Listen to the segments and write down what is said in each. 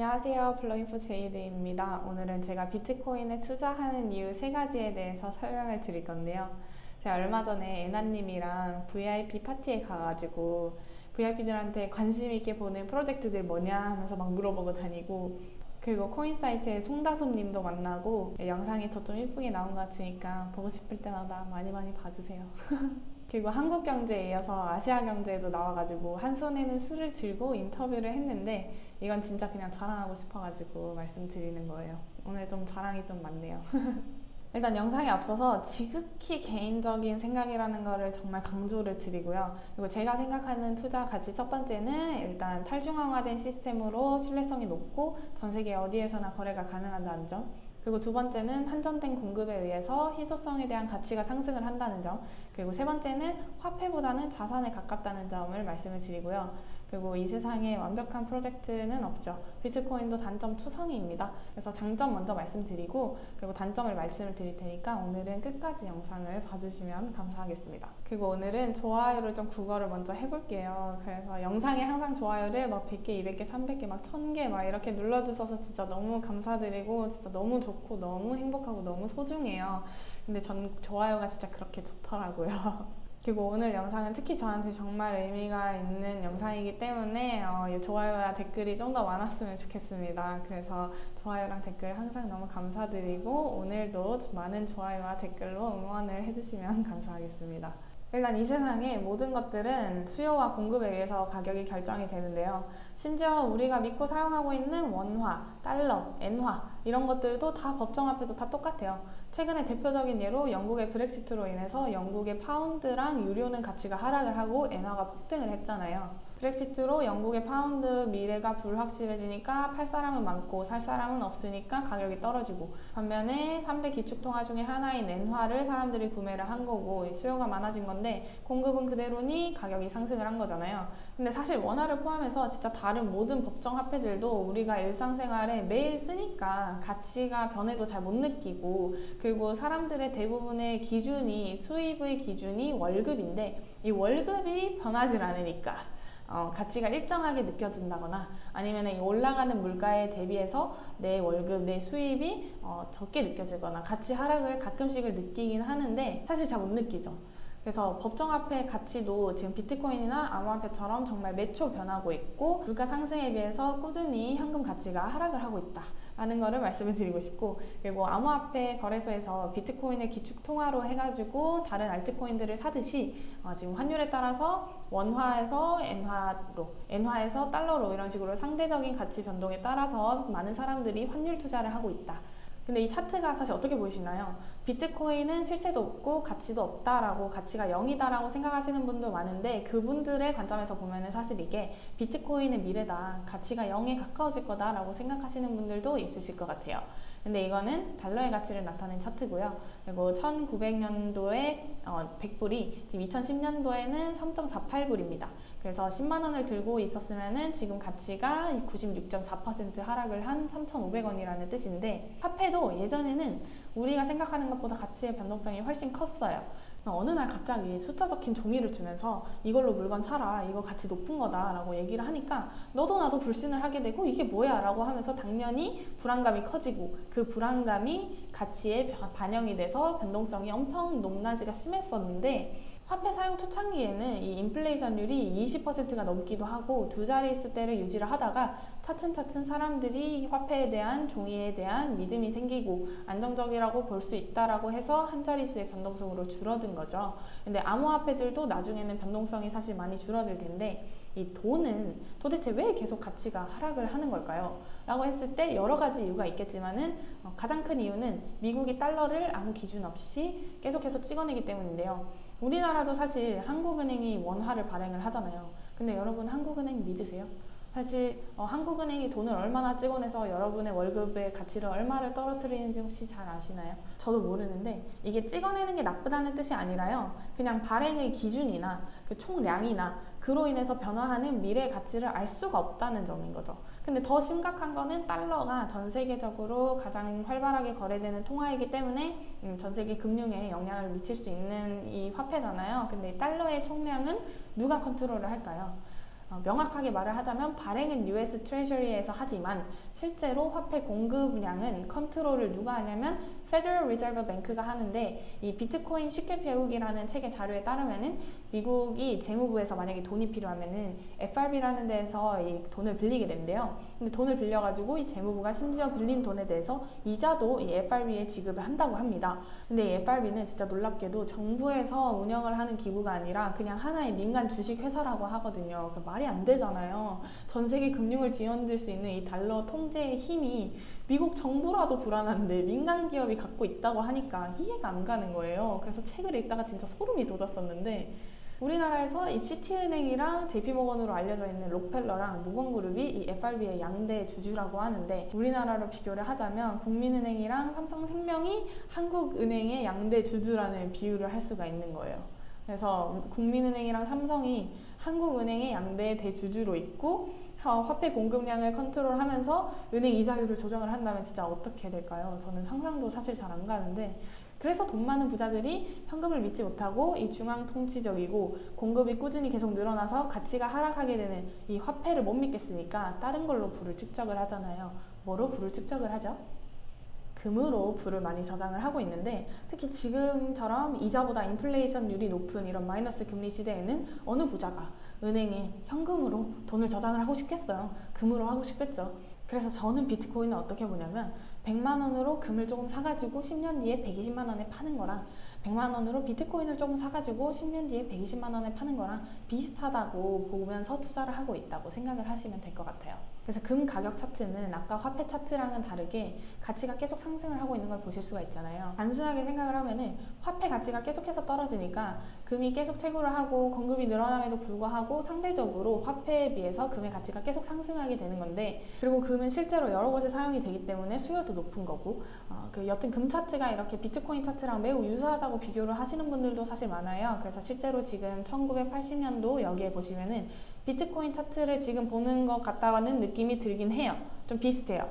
안녕하세요. 블러인포 제이드입니다. 오늘은 제가 비트코인에 투자하는 이유 세 가지에 대해서 설명을 드릴 건데요. 제가 얼마 전에 애나님이랑 VIP 파티에 가가지고 VIP들한테 관심 있게 보는 프로젝트들 뭐냐 하면서 막 물어보고 다니고 그리고 코인 사이트에 송다솜 님도 만나고 영상이 더좀 예쁘게 나온 것 같으니까 보고 싶을 때마다 많이 많이 봐주세요. 그리고 한국 경제에 이어서 아시아 경제에도 나와가지고 한 손에는 술을 들고 인터뷰를 했는데 이건 진짜 그냥 자랑하고 싶어가지고 말씀드리는 거예요. 오늘 좀 자랑이 좀 많네요. 일단 영상에 앞서서 지극히 개인적인 생각이라는 거를 정말 강조를 드리고요. 그리고 제가 생각하는 투자 가치 첫 번째는 일단 탈중앙화된 시스템으로 신뢰성이 높고 전 세계 어디에서나 거래가 가능하다는 점. 그리고 두 번째는 한정된 공급에 의해서 희소성에 대한 가치가 상승을 한다는 점. 그리고 세 번째는 화폐보다는 자산에 가깝다는 점을 말씀을 드리고요. 그리고 이 세상에 완벽한 프로젝트는 없죠. 비트코인도 단점 투성이입니다. 그래서 장점 먼저 말씀드리고 그리고 단점을 말씀을 드릴 테니까 오늘은 끝까지 영상을 봐주시면 감사하겠습니다. 그리고 오늘은 좋아요를 좀 국어를 먼저 해볼게요. 그래서 영상에 항상 좋아요를 막 100개, 200개, 300개, 막 1000개 막 이렇게 눌러주셔서 진짜 너무 감사드리고 진짜 너무 좋고 너무 행복하고 너무 소중해요. 근데 전 좋아요가 진짜 그렇게 좋더라고요. 그리고 오늘 영상은 특히 저한테 정말 의미가 있는 영상이기 때문에 어, 좋아요와 댓글이 좀 더 많았으면 좋겠습니다. 그래서 좋아요랑 댓글 항상 너무 감사드리고 오늘도 많은 좋아요와 댓글로 응원을 해주시면 감사하겠습니다. 일단 이 세상의 모든 것들은 수요와 공급에 의해서 가격이 결정이 되는데요. 심지어 우리가 믿고 사용하고 있는 원화, 달러, 엔화 이런 것들도 다 법정 화폐도 다 똑같아요. 최근에 대표적인 예로 영국의 브렉시트로 인해서 영국의 파운드랑 유로는 가치가 하락을 하고 엔화가 폭등을 했잖아요. 브렉시트로 영국의 파운드 미래가 불확실해지니까 팔 사람은 많고 살 사람은 없으니까 가격이 떨어지고 반면에 3대 기축통화 중에 하나인 엔화를 사람들이 구매를 한 거고 수요가 많아진 건데 공급은 그대로니 가격이 상승을 한 거잖아요. 근데 사실 원화를 포함해서 진짜 다른 모든 법정 화폐들도 우리가 일상생활에 매일 쓰니까 가치가 변해도 잘 못 느끼고 그리고 사람들의 대부분의 기준이 수입의 기준이 월급인데 이 월급이 변하지 않으니까 어, 가치가 일정하게 느껴진다거나 아니면 이 올라가는 물가에 대비해서 내 월급, 내 수입이 어, 적게 느껴지거나 가치 하락을 가끔씩을 느끼긴 하는데 사실 잘 못 느끼죠. 그래서 법정화폐 가치도 지금 비트코인이나 암호화폐처럼 정말 매초 변하고 있고 물가 상승에 비해서 꾸준히 현금 가치가 하락을 하고 있다 라는 거를 말씀을 드리고 싶고 그리고 암호화폐 거래소에서 비트코인을 기축 통화로 해가지고 다른 알트코인들을 사듯이 어, 지금 환율에 따라서 원화에서 엔화로 엔화에서 달러로 이런 식으로 상대적인 가치 변동에 따라서 많은 사람들이 환율 투자를 하고 있다 근데 이 차트가 사실 어떻게 보이시나요? 비트코인은 실체도 없고 가치도 없다라고 가치가 0이다라고 생각하시는 분도 많은데 그분들의 관점에서 보면은 사실 이게 비트코인의 미래다 가치가 0에 가까워질 거다라고 생각하시는 분들도 있으실 것 같아요. 근데 이거는 달러의 가치를 나타낸 차트고요. 그리고 1900년도에 어, 100불이 지금 2010년도에는 3.48불입니다. 그래서 10만 원을 들고 있었으면은 지금 가치가 96.4% 하락을 한 3,500원이라는 뜻인데 화폐도 예전에는 우리가 생각하는 것보다 가치의 변동성이 훨씬 컸어요. 어느 날 갑자기 숫자 적힌 종이를 주면서 이걸로 물건 사라 이거 가치 높은 거다 라고 얘기를 하니까 너도 나도 불신을 하게 되고 이게 뭐야 라고 하면서 당연히 불안감이 커지고 그 불안감이 가치에 반영이 돼서 변동성이 엄청 높낮이가 심했었는데 화폐 사용 초창기에는 이 인플레이션율이 20%가 넘기도 하고 두 자릿수대를 유지를 하다가 차츰차츰 사람들이 화폐에 대한 종이에 대한 믿음이 생기고 안정적이라고 볼 수 있다라고 해서 한 자릿수의 변동성으로 줄어든 거죠. 근데 암호화폐들도 나중에는 변동성이 사실 많이 줄어들 텐데 이 돈은 도대체 왜 계속 가치가 하락을 하는 걸까요? 라고 했을 때 여러 가지 이유가 있겠지만은 어, 가장 큰 이유는 미국이 달러를 아무 기준 없이 계속해서 찍어내기 때문인데요. 우리나라도 사실 한국은행이 원화를 발행을 하잖아요. 근데 여러분 한국은행 믿으세요? 사실 어, 한국은행이 돈을 얼마나 찍어내서 여러분의 월급의 가치를 얼마를 떨어뜨리는지 혹시 잘 아시나요? 저도 모르는데 이게 찍어내는 게 나쁘다는 뜻이 아니라요. 그냥 발행의 기준이나 그 총량이나 그로 인해서 변화하는 미래 가치를 알 수가 없다는 점인 거죠. 근데 더 심각한 거는 달러가 전 세계적으로 가장 활발하게 거래되는 통화이기 때문에 음, 전 세계 금융에 영향을 미칠 수 있는 이 화폐잖아요. 근데 달러의 총량은 누가 컨트롤을 할까요? 어, 명확하게 말을 하자면 발행은 US 트레저리에서 하지만 실제로 화폐 공급량은 컨트롤을 누가 하냐면 Federal Reserve Bank가 하는데 이 비트코인 쉽게 배우기라는 책의 자료에 따르면은 미국이 재무부에서 만약에 돈이 필요하면은 FRB라는 데에서 이 돈을 빌리게 된대요. 근데 돈을 빌려가지고 이 재무부가 심지어 빌린 돈에 대해서 이자도 이 FRB에 지급을 한다고 합니다. 근데 이 FRB는 진짜 놀랍게도 정부에서 운영을 하는 기구가 아니라 그냥 하나의 민간 주식 회사라고 하거든요. 그 말이 안 되잖아요. 전 세계 금융을 뒤흔들 수 있는 이 달러 통제의 힘이 미국 정부라도 불안한데 민간 기업이 갖고 있다고 하니까 이해가 안 가는 거예요. 그래서 책을 읽다가 진짜 소름이 돋았었는데 우리나라에서 이 시티은행이랑 JP모건으로 알려져 있는 록펠러랑 모건그룹이 이 FRB의 양대 주주라고 하는데 우리나라로 비교를 하자면 국민은행이랑 삼성생명이 한국은행의 양대 주주라는 비유를 할 수가 있는 거예요. 그래서 국민은행이랑 삼성이 한국은행의 양대 대주주로 있고 화폐 공급량을 컨트롤하면서 은행 이자율을 조정을 한다면 진짜 어떻게 될까요? 저는 상상도 사실 잘 안 가는데 그래서 돈 많은 부자들이 현금을 믿지 못하고 이 중앙 통치적이고 공급이 꾸준히 계속 늘어나서 가치가 하락하게 되는 이 화폐를 못 믿겠으니까 다른 걸로 부를 축적을 하잖아요. 뭐로 부를 축적을 하죠? 금으로 부를 많이 저장을 하고 있는데 특히 지금처럼 이자보다 인플레이션율이 높은 이런 마이너스 금리 시대에는 어느 부자가 은행에 현금으로 돈을 저장을 하고 싶겠어요. 금으로 하고 싶겠죠. 그래서 저는 비트코인을 어떻게 보냐면 100만 원으로 금을 조금 사가지고 10년 뒤에 120만 원에 파는 거랑 100만 원으로 비트코인을 조금 사가지고 10년 뒤에 120만 원에 파는 거랑 비슷하다고 보면서 투자를 하고 있다고 생각을 하시면 될 것 같아요. 그래서 금 가격 차트는 아까 화폐 차트랑은 다르게 가치가 계속 상승을 하고 있는 걸 보실 수가 있잖아요. 단순하게 생각을 하면은 화폐 가치가 계속해서 떨어지니까 금이 계속 채굴을 하고 공급이 늘어남에도 불구하고 상대적으로 화폐에 비해서 금의 가치가 계속 상승하게 되는 건데 그리고 금은 실제로 여러 곳에 사용이 되기 때문에 수요도 높은 거고 어, 그 여튼 금 차트가 이렇게 비트코인 차트랑 매우 유사하다고 비교를 하시는 분들도 사실 많아요. 그래서 실제로 지금 1980년도 여기에 보시면은 비트코인 차트를 지금 보는 것 같다는 느낌이 들긴 해요. 좀 비슷해요.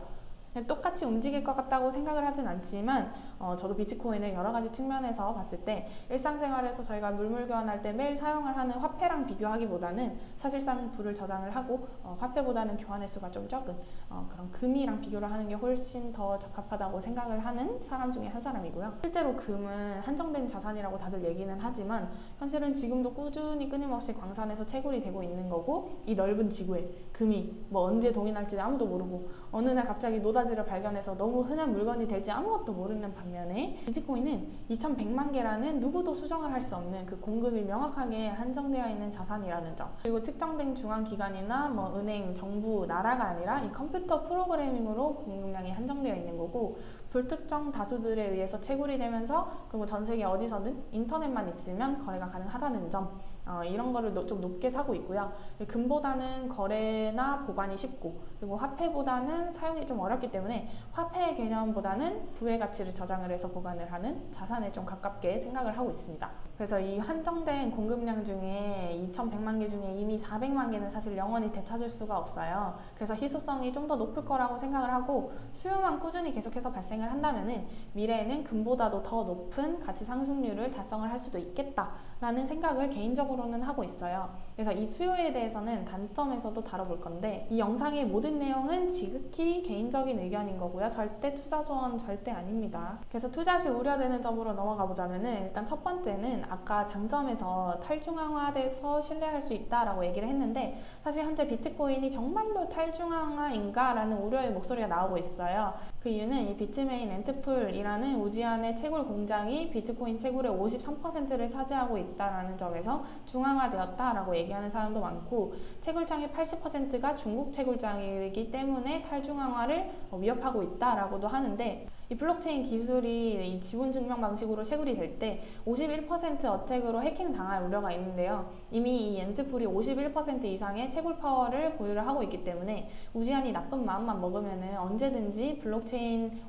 똑같이 움직일 것 같다고 생각을 하진 않지만 어, 저도 비트코인을 여러 가지 측면에서 봤을 때 일상생활에서 저희가 물물 교환할 때 매일 사용을 하는 화폐랑 비교하기보다는 사실상 부를 저장을 하고 어, 화폐보다는 교환 횟수가 좀 적은 어, 그런 금이랑 비교를 하는 게 훨씬 더 적합하다고 생각을 하는 사람 중에 한 사람이고요. 실제로 금은 한정된 자산이라고 다들 얘기는 하지만 현실은 지금도 꾸준히 끊임없이 광산에서 채굴이 되고 있는 거고 이 넓은 지구에 금이 뭐 언제 동인할지 아무도 모르고 어느 날 갑자기 노다지를 발견해서 너무 흔한 물건이 될지 아무것도 모르는 반면에 비트코인은 2100만 개라는 누구도 수정을 할 수 없는 그 공급이 명확하게 한정되어 있는 자산이라는 점. 그리고 특정된 중앙기관이나 뭐 은행, 정부, 나라가 아니라 이 컴퓨터 프로그래밍으로 공급량이 한정되어 있는 거고 불특정 다수들에 의해서 채굴이 되면서 그리고 전 세계 어디서든 인터넷만 있으면 거래가 가능하다는 점 어, 이런 거를 좀 높게 사고 있고요. 금보다는 거래나 보관이 쉽고 그리고 화폐보다는 사용이 좀 어렵기 때문에 화폐 개념보다는 부의 가치를 저장을 해서 보관을 하는 자산에 좀 가깝게 생각을 하고 있습니다. 그래서 이 한정된 공급량 중에 2,100만 개 중에 이미 400만 개는 사실 영원히 되찾을 수가 없어요. 그래서 희소성이 좀 더 높을 거라고 생각을 하고 수요만 꾸준히 계속해서 발생을 한다면 미래에는 금보다도 더 높은 가치 상승률을 달성을 할 수도 있겠다라는 생각을 개인적으로는 하고 있어요. 그래서 이 수요에 대해서는 단점에서도 다뤄볼 건데 이 영상의 모든 내용은 지극히 개인적인 의견인 거고요. 절대 투자 조언 절대 아닙니다. 그래서 투자 시 우려되는 점으로 넘어가 보자면은 일단 첫 번째는 아까 장점에서 탈중앙화돼서 신뢰할 수 있다라고 얘기를 했는데 사실 현재 비트코인이 정말로 탈중앙화인가? 라는 우려의 목소리가 나오고 있어요. 그 이유는 이 비트메인 앤트풀이라는 우지한의 채굴 공장이 비트코인 채굴의 53%를 차지하고 있다라는 점에서 중앙화되었다라고 얘기하는 사람도 많고 채굴장의 80%가 중국 채굴장이기 때문에 탈중앙화를 위협하고 있다라고도 하는데 이 블록체인 기술이 이 지분 증명 방식으로 채굴이 될 때 51% attack으로 해킹 당할 우려가 있는데요. 이미 이 앤트풀이 51% 이상의 채굴 파워를 보유를 하고 있기 때문에 우지한이 나쁜 마음만 먹으면 언제든지 블록체인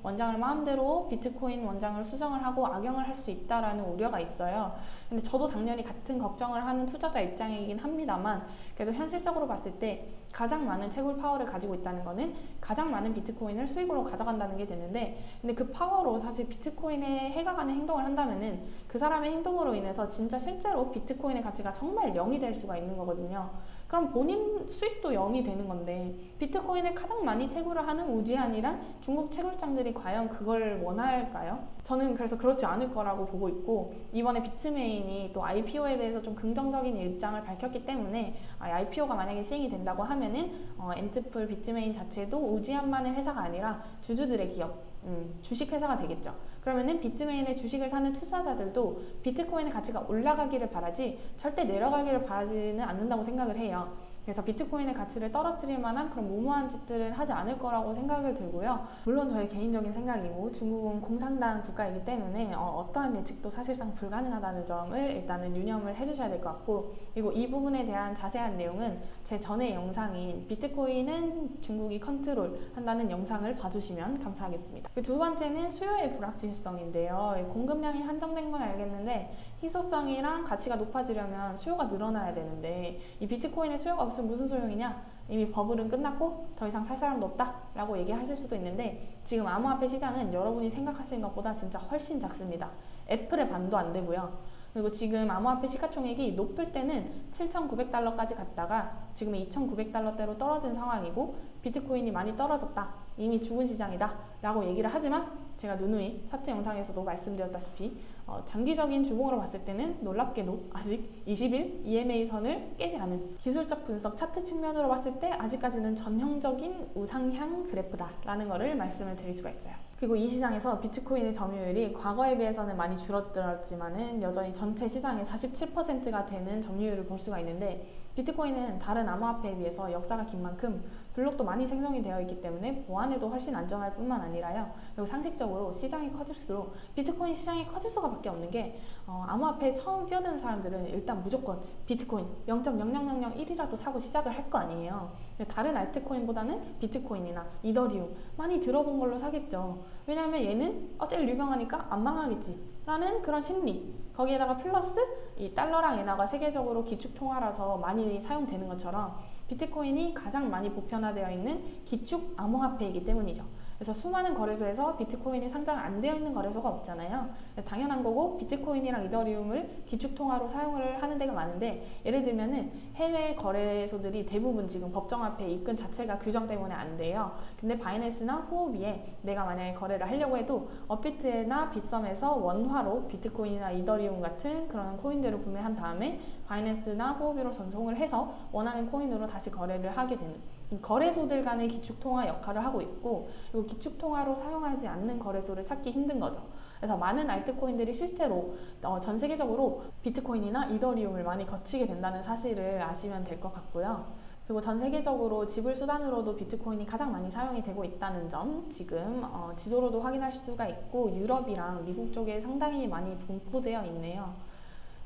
원장을 마음대로 비트코인 원장을 수정을 하고 악용을 할 수 있다라는 우려가 있어요. 근데 저도 당연히 같은 걱정을 하는 투자자 입장이긴 합니다만 그래도 현실적으로 봤을 때 가장 많은 채굴 파워를 가지고 있다는 거는 가장 많은 비트코인을 수익으로 가져간다는 게 되는데 근데 그 파워로 사실 비트코인에 해가 가는 행동을 한다면은 그 사람의 행동으로 인해서 진짜 실제로 비트코인의 가치가 정말 0이 될 수가 있는 거거든요. 그럼 본인 수익도 0이 되는 건데 비트코인을 가장 많이 채굴을 하는 우지한이랑 중국 채굴장들이 과연 그걸 원할까요? 저는 그래서 그렇지 않을 거라고 보고 있고 이번에 비트메인이 또 IPO에 대해서 좀 긍정적인 입장을 밝혔기 때문에 IPO가 만약에 시행이 된다고 하면은 어, 앤트풀 비트메인 자체도 우지한만의 회사가 아니라 주주들의 기업 음, 주식 회사가 되겠죠. 그러면은 비트메인의 주식을 사는 투자자들도 비트코인의 가치가 올라가기를 바라지 절대 내려가기를 바라지는 않는다고 생각을 해요. 그래서 비트코인의 가치를 떨어뜨릴 만한 그런 무모한 짓들은 하지 않을 거라고 생각을 들고요. 물론 저의 개인적인 생각이고 중국은 공산당 국가이기 때문에 어, 떠한 예측도 사실상 불가능하다는 점을 일단은 유념을 해주셔야 될 것 같고 그리고 이 부분에 대한 자세한 내용은 제 전에 영상인 비트코인은 중국이 컨트롤 한다는 영상을 봐주시면 감사하겠습니다. 그 두 번째는 수요의 불확실성인데요. 공급량이 한정된 건 알겠는데 희소성이랑 가치가 높아지려면 수요가 늘어나야 되는데 이 비트코인의 수요가 없 으면 무슨 소용이냐? 이미 버블은 끝났고 더 이상 살 사람도 없다 라고 얘기하실 수도 있는데 지금 암호화폐 시장은 여러분이 생각하시는 것보다 진짜 훨씬 작습니다. 애플의 반도 안 되고요. 그리고 지금 암호화폐 시가총액이 높을 때는 7,900달러까지 갔다가 지금은 2,900달러대로 떨어진 상황이고 비트코인이 많이 떨어졌다. 이미 죽은 시장이다. 라고 얘기를 하지만 제가 누누이 차트 영상에서도 말씀드렸다시피 어, 장기적인 주봉으로 봤을 때는 놀랍게도 아직 20일 EMA 선을 깨지 않은 기술적 분석 차트 측면으로 봤을 때 아직까지는 전형적인 우상향 그래프다라는 것을 말씀을 드릴 수가 있어요. 그리고 이 시장에서 비트코인의 점유율이 과거에 비해서는 많이 줄어들었지만은 여전히 전체 시장의 47%가 되는 점유율을 볼 수가 있는데 비트코인은 다른 암호화폐에 비해서 역사가 긴 만큼 블록도 많이 생성이 되어 있기 때문에 보안에도 훨씬 안정할 뿐만 아니라요. 그리고 상식적으로 시장이 커질수록 비트코인 시장이 커질 수가밖에 없는 게 어, 암호화폐에 처음 뛰어드는 사람들은 일단 무조건 비트코인 0.0001이라도 사고 시작을 할 거 아니에요. 다른 알트코인보다는 비트코인이나 이더리움 많이 들어본 걸로 사겠죠. 왜냐하면 얘는 어 제일 유명하니까 안 망하겠지 라는 그런 심리 거기에다가 플러스 이 달러랑 엔화가 세계적으로 기축 통화라서 많이 사용되는 것처럼 비트코인이 가장 많이 보편화되어 있는 기축 암호화폐이기 때문이죠. 그래서 수많은 거래소에서 비트코인이 상장 안 되어 있는 거래소가 없잖아요. 당연한 거고 비트코인이랑 이더리움을 기축통화로 사용을 하는 데가 많은데 예를 들면은 해외 거래소들이 대부분 지금 법정화폐 입금 자체가 규정 때문에 안 돼요. 근데 바이낸스나 후오비에 내가 만약에 거래를 하려고 해도 업비트나 빗썸에서 원화로 비트코인이나 이더리움 같은 그런 코인들을 구매한 다음에 바이낸스나 후오비로 전송을 해서 원하는 코인으로 다시 거래를 하게 되는 거래소들 간의 기축통화 역할을 하고 있고 그리고 기축통화로 사용하지 않는 거래소를 찾기 힘든 거죠. 그래서 많은 알트코인들이 실제로 어, 전 세계적으로 비트코인이나 이더리움을 많이 거치게 된다는 사실을 아시면 될 것 같고요. 그리고 전 세계적으로 지불 수단으로도 비트코인이 가장 많이 사용이 되고 있다는 점 지금 어, 지도로도 확인하실 수가 있고 유럽이랑 미국 쪽에 상당히 많이 분포되어 있네요.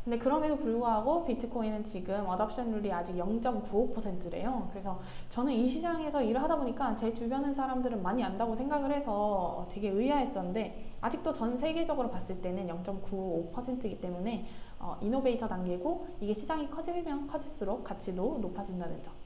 근데 그럼에도 불구하고 비트코인은 지금 adoption률이 아직 0.95%래요. 그래서 저는 이 시장에서 일을 하다 보니까 제 주변의 사람들은 많이 안다고 생각을 해서 되게 의아했었는데 아직도 전 세계적으로 봤을 때는 0.95%이기 때문에 어, innovator 단계고 이게 시장이 커지면 커질수록 가치도 높아진다는 점.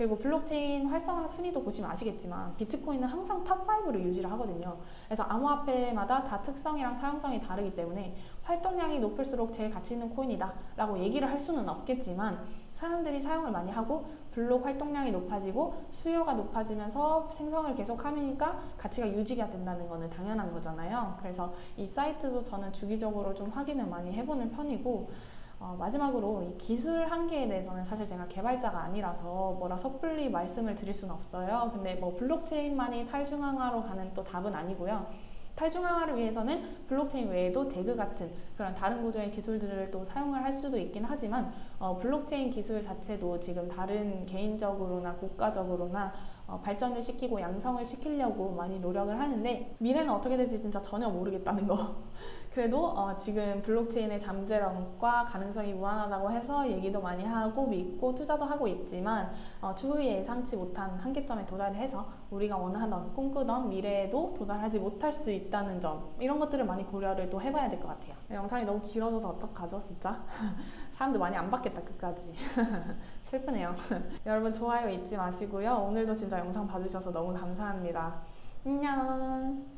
그리고 블록체인 활성화 순위도 보시면 아시겠지만 비트코인은 항상 top5를 유지를 하거든요. 그래서 암호화폐마다 다 특성이랑 사용성이 다르기 때문에 활동량이 높을수록 제일 가치 있는 코인이다 라고 얘기를 할 수는 없겠지만 사람들이 사용을 많이 하고 블록 활동량이 높아지고 수요가 높아지면서 생성을 계속 하니까 가치가 유지가 된다는 것은 당연한 거잖아요. 그래서 이 사이트도 저는 주기적으로 좀 확인을 많이 해보는 편이고 어, 마지막으로 이 기술 한계에 대해서는 사실 제가 개발자가 아니라서 뭐라 섣불리 말씀을 드릴 수는 없어요. 근데 뭐 블록체인만이 탈중앙화로 가는 또 답은 아니고요. 탈중앙화를 위해서는 블록체인 외에도 DAG 같은 그런 다른 구조의 기술들을 또 사용을 할 수도 있긴 하지만 어, 블록체인 기술 자체도 지금 다른 개인적으로나 국가적으로나 어, 발전을 시키고 양성을 시키려고 많이 노력을 하는데 미래는 어떻게 될지 진짜 전혀 모르겠다는 거 그래도 어, 지금 블록체인의 잠재력과 가능성이 무한하다고 해서 얘기도 많이 하고 믿고 투자도 하고 있지만 어, 추후에 예상치 못한 한계점에 도달을 해서 우리가 원하던 꿈꾸던 미래에도 도달하지 못할 수 있다는 점 이런 것들을 많이 고려를 또 해봐야 될 것 같아요. 영상이 너무 길어져서 어떡하죠 진짜? 사람들 많이 안 봤겠다 끝까지. 슬프네요. 여러분 좋아요 잊지 마시고요. 오늘도 진짜 영상 봐주셔서 너무 감사합니다. 안녕